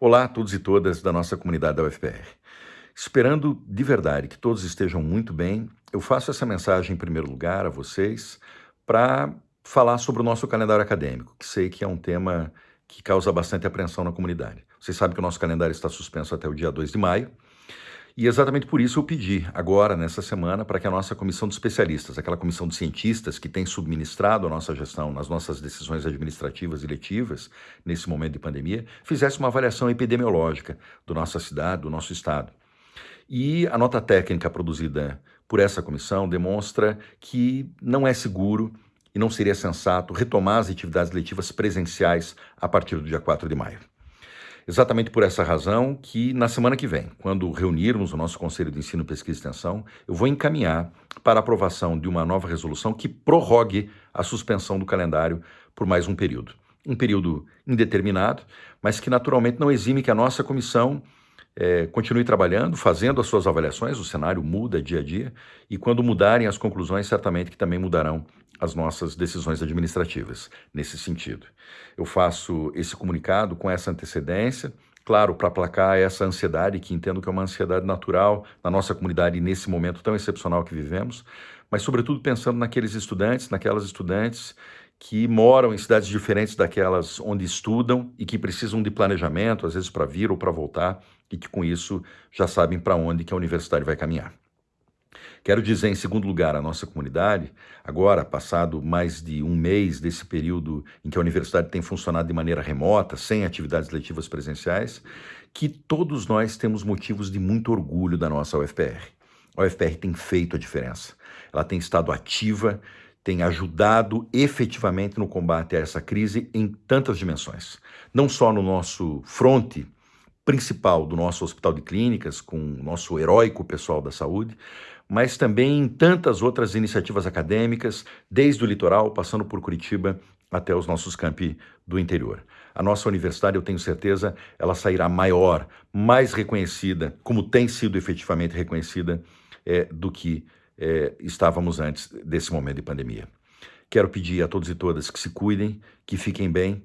Olá a todos e todas da nossa comunidade da UFPR. Esperando de verdade que todos estejam muito bem, eu faço essa mensagem em primeiro lugar a vocês para falar sobre o nosso calendário acadêmico, que sei que é um tema que causa bastante apreensão na comunidade. Vocês sabem que o nosso calendário está suspenso até o dia 2 de maio, e exatamente por isso eu pedi, agora, nessa semana, para que a nossa comissão de especialistas, aquela comissão de cientistas que tem subministrado a nossa gestão nas nossas decisões administrativas e letivas, nesse momento de pandemia, fizesse uma avaliação epidemiológica da nossa cidade, do nosso estado. E a nota técnica produzida por essa comissão demonstra que não é seguro e não seria sensato retomar as atividades letivas presenciais a partir do dia 4 de maio. Exatamente por essa razão que na semana que vem, quando reunirmos o nosso Conselho de Ensino, Pesquisa e Extensão, eu vou encaminhar para aprovação de uma nova resolução que prorrogue a suspensão do calendário por mais um período. Um período indeterminado, mas que naturalmente não exime que a nossa comissão é, continue trabalhando, fazendo as suas avaliações, o cenário muda dia a dia, e quando mudarem as conclusões, certamente que também mudarão as nossas decisões administrativas nesse sentido. Eu faço esse comunicado com essa antecedência, claro, para aplacar essa ansiedade, que entendo que é uma ansiedade natural na nossa comunidade nesse momento tão excepcional que vivemos, mas sobretudo pensando naqueles estudantes, naquelas estudantes que moram em cidades diferentes daquelas onde estudam e que precisam de planejamento, às vezes para vir ou para voltar, e que com isso já sabem para onde que a universidade vai caminhar. Quero dizer, em segundo lugar, à nossa comunidade, agora, passado mais de um mês desse período em que a universidade tem funcionado de maneira remota, sem atividades letivas presenciais, que todos nós temos motivos de muito orgulho da nossa UFPR. A UFPR tem feito a diferença. Ela tem estado ativa, tem ajudado efetivamente no combate a essa crise em tantas dimensões. Não só no nosso fronte principal do nosso hospital de clínicas, com o nosso heróico pessoal da saúde, mas também em tantas outras iniciativas acadêmicas, desde o litoral, passando por Curitiba até os nossos campi do interior. A nossa universidade, eu tenho certeza, ela sairá maior, mais reconhecida, como tem sido efetivamente reconhecida, é, do que é, estávamos antes desse momento de pandemia. Quero pedir a todos e todas que se cuidem, que fiquem bem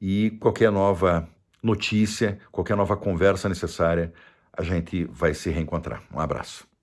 e qualquer nova notícia, qualquer nova conversa necessária, a gente vai se reencontrar. Um abraço.